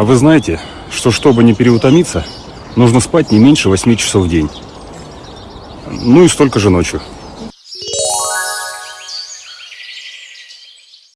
А вы знаете, что чтобы не переутомиться, нужно спать не меньше 8 часов в день. Ну и столько же ночью.